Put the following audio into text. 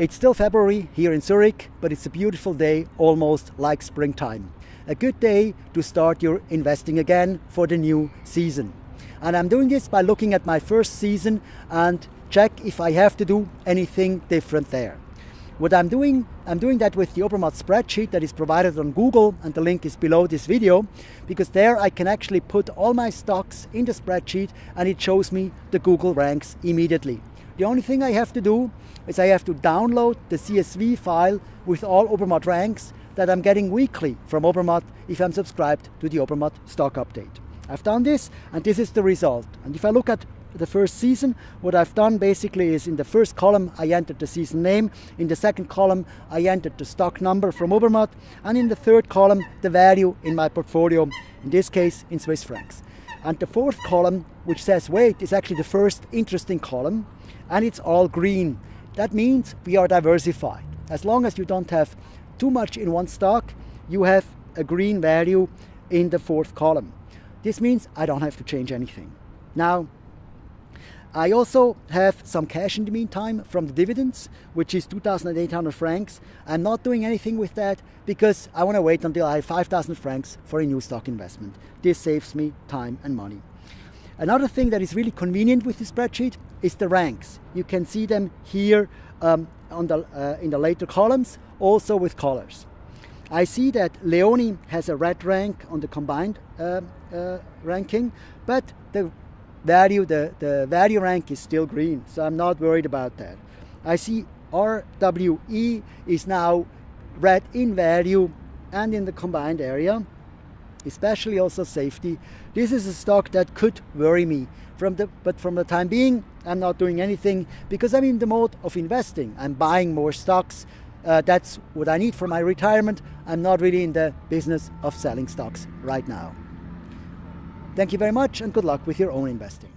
It's still February here in Zurich, but it's a beautiful day, almost like springtime. A good day to start your investing again for the new season. And I'm doing this by looking at my first season and check if I have to do anything different there. What I'm doing, I'm doing that with the Obermatt spreadsheet that is provided on Google and the link is below this video because there I can actually put all my stocks in the spreadsheet and it shows me the Google ranks immediately. The only thing I have to do is I have to download the CSV file with all Obermatt ranks that I'm getting weekly from Obermatt if I'm subscribed to the Obermatt stock update. I've done this and this is the result. And if I look at the first season. What I've done basically is in the first column I entered the season name, in the second column I entered the stock number from Obermatt, and in the third column the value in my portfolio, in this case in Swiss francs. And the fourth column, which says weight, is actually the first interesting column, and it's all green. That means we are diversified. As long as you don't have too much in one stock, you have a green value in the fourth column. This means I don't have to change anything. Now, I also have some cash in the meantime from the dividends, which is 2,800 francs. I'm not doing anything with that because I want to wait until I have 5,000 francs for a new stock investment. This saves me time and money. Another thing that is really convenient with this spreadsheet is the ranks. You can see them here um, the, uh, in the later columns, also with colors. I see that Leoni has a red rank on the combined uh, uh, ranking, but the value, the, the value rank is still green, so I'm not worried about that. I see RWE is now red in value and in the combined area, especially also safety. This is a stock that could worry me, from the, but from the time being, I'm not doing anything because I'm in the mode of investing. I'm buying more stocks. Uh, that's what I need for my retirement. I'm not really in the business of selling stocks right now. Thank you very much and good luck with your own investing.